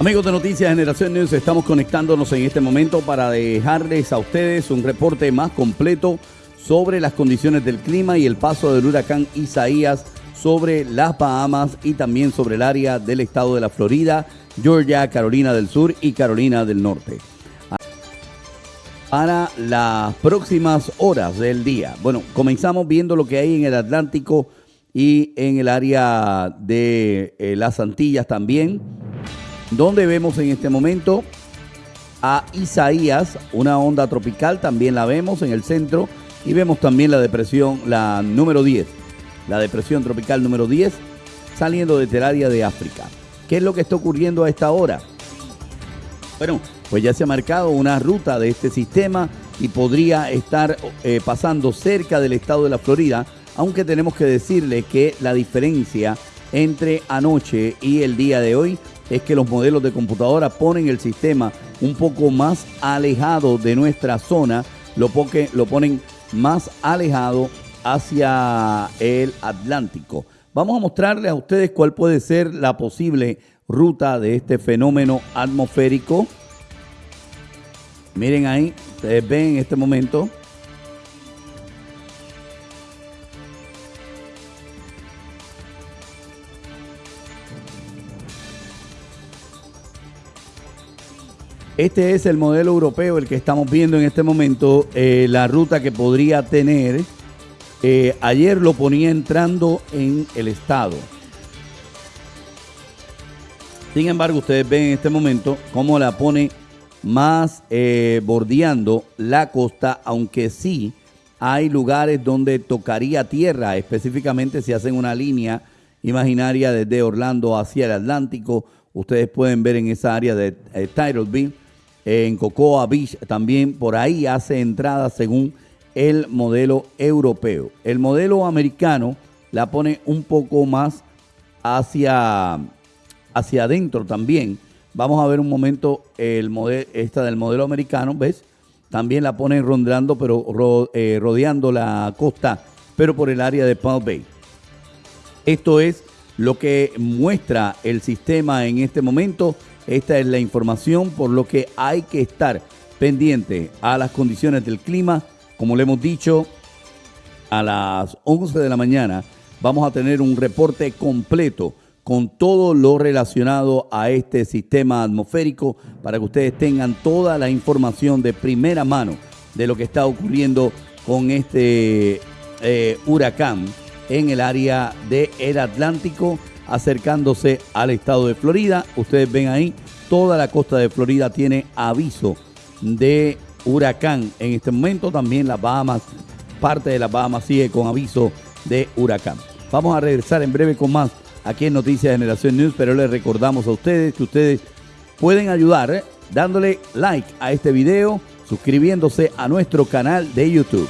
Amigos de Noticias Generación News, estamos conectándonos en este momento para dejarles a ustedes un reporte más completo sobre las condiciones del clima y el paso del huracán Isaías sobre las Bahamas y también sobre el área del estado de la Florida, Georgia, Carolina del Sur y Carolina del Norte. Para las próximas horas del día. Bueno, comenzamos viendo lo que hay en el Atlántico y en el área de eh, las Antillas también donde vemos en este momento a Isaías, una onda tropical, también la vemos en el centro, y vemos también la depresión, la número 10, la depresión tropical número 10, saliendo desde el área de África. ¿Qué es lo que está ocurriendo a esta hora? Bueno, pues ya se ha marcado una ruta de este sistema y podría estar eh, pasando cerca del estado de la Florida, aunque tenemos que decirle que la diferencia entre anoche y el día de hoy es que los modelos de computadora ponen el sistema un poco más alejado de nuestra zona, lo, ponen más alejado hacia el Atlántico. Vamos a mostrarles a ustedes cuál puede ser la posible ruta de este fenómeno atmosférico. Miren ahí, ustedes ven en este momento Este es el modelo europeo, el que estamos viendo en este momento, eh, la ruta que podría tener. Eh, ayer lo ponía entrando en el estado. Sin embargo, ustedes ven en este momento cómo la pone más eh, bordeando la costa, aunque sí hay lugares donde tocaría tierra, específicamente si hacen una línea imaginaria desde Orlando hacia el Atlántico. Ustedes pueden ver en esa área de eh, en Cocoa Beach también por ahí hace entrada según el modelo europeo. El modelo americano la pone un poco más hacia, hacia adentro también. Vamos a ver un momento el esta del modelo americano, ¿ves? También la pone rondando, pero eh, rodeando la costa, pero por el área de Palm Bay. Esto es lo que muestra el sistema en este momento esta es la información, por lo que hay que estar pendiente a las condiciones del clima. Como le hemos dicho, a las 11 de la mañana vamos a tener un reporte completo con todo lo relacionado a este sistema atmosférico para que ustedes tengan toda la información de primera mano de lo que está ocurriendo con este eh, huracán en el área del Atlántico acercándose al estado de Florida. Ustedes ven ahí, toda la costa de Florida tiene aviso de huracán. En este momento también las Bahamas, parte de las Bahamas sigue con aviso de huracán. Vamos a regresar en breve con más aquí en Noticias Generación News, pero les recordamos a ustedes que ustedes pueden ayudar ¿eh? dándole like a este video, suscribiéndose a nuestro canal de YouTube.